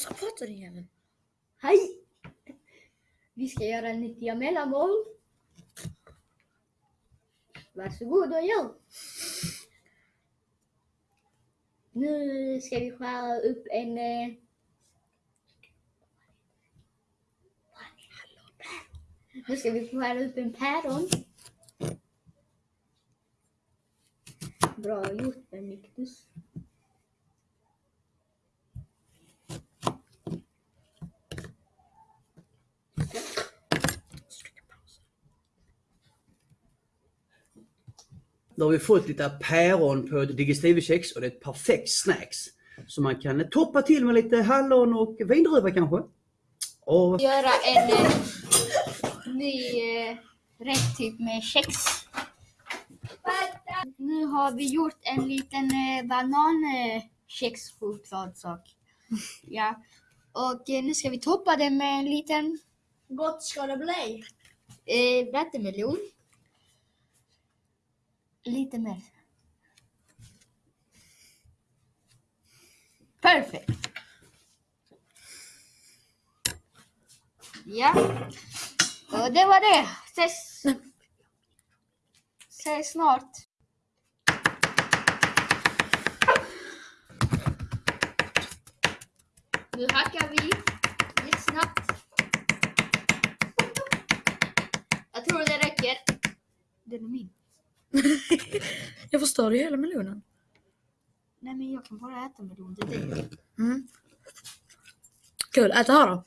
Och så pratar du igen? Hej! Vi ska göra nyttiga mellanmål. Varsågod och gör. Nu ska vi skära upp en... eh, Nu ska vi skära upp en päron. Bra gjort Benediktus. Då har vi fått lite päron på ett digestivekex och det är ett perfekt snacks. Så man kan toppa till med lite hallon och vindruva kanske. Och Göra en eh, ny eh, rätt typ med kex. Nu har vi gjort en liten eh, banankex-chokladsak. Ja. Och eh, nu ska vi toppa det med en liten Gott ska det bli. eh, vattenmelon. Lite mer. Perfekt. Ja. Och det var det. Ses, ses snart. Nu hackar vi lite snabbt. Jag tror det räcker. Den är min. Jag förstörde ju hela melonen. Nej men jag kan bara äta melon till dig. Mm. Kul, ät det här då.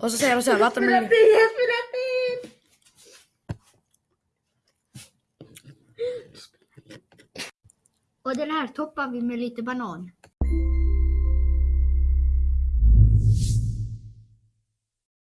Och så säger du så här, vattenmelon. Och den här toppar vi med lite banan.